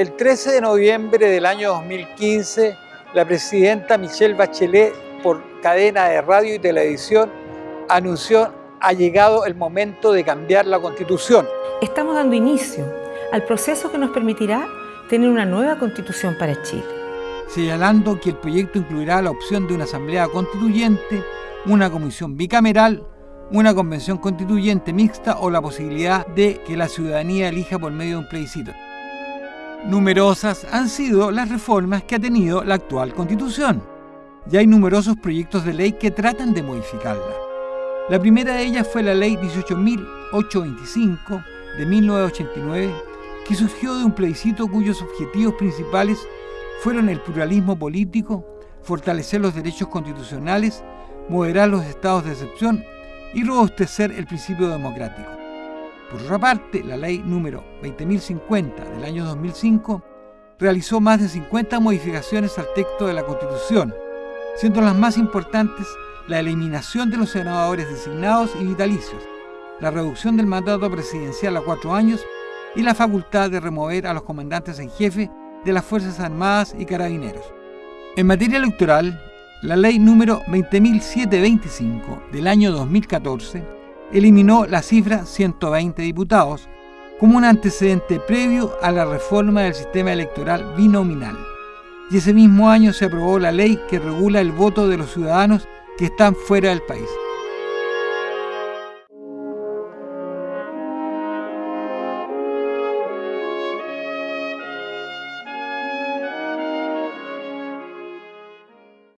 El 13 de noviembre del año 2015, la presidenta Michelle Bachelet, por cadena de radio y televisión, anunció ha llegado el momento de cambiar la Constitución. Estamos dando inicio al proceso que nos permitirá tener una nueva Constitución para Chile. Señalando que el proyecto incluirá la opción de una asamblea constituyente, una comisión bicameral, una convención constituyente mixta o la posibilidad de que la ciudadanía elija por medio de un plebiscito. Numerosas han sido las reformas que ha tenido la actual constitución. Ya hay numerosos proyectos de ley que tratan de modificarla. La primera de ellas fue la ley 18.825 de 1989, que surgió de un plebiscito cuyos objetivos principales fueron el pluralismo político, fortalecer los derechos constitucionales, moderar los estados de excepción y robustecer el principio democrático. Por otra parte, la ley número 20.050 del año 2005 realizó más de 50 modificaciones al texto de la Constitución, siendo las más importantes la eliminación de los senadores designados y vitalicios, la reducción del mandato presidencial a cuatro años y la facultad de remover a los comandantes en jefe de las Fuerzas Armadas y Carabineros. En materia electoral, la ley número 20.725 del año 2014 eliminó la cifra 120 diputados como un antecedente previo a la reforma del sistema electoral binominal. Y ese mismo año se aprobó la ley que regula el voto de los ciudadanos que están fuera del país.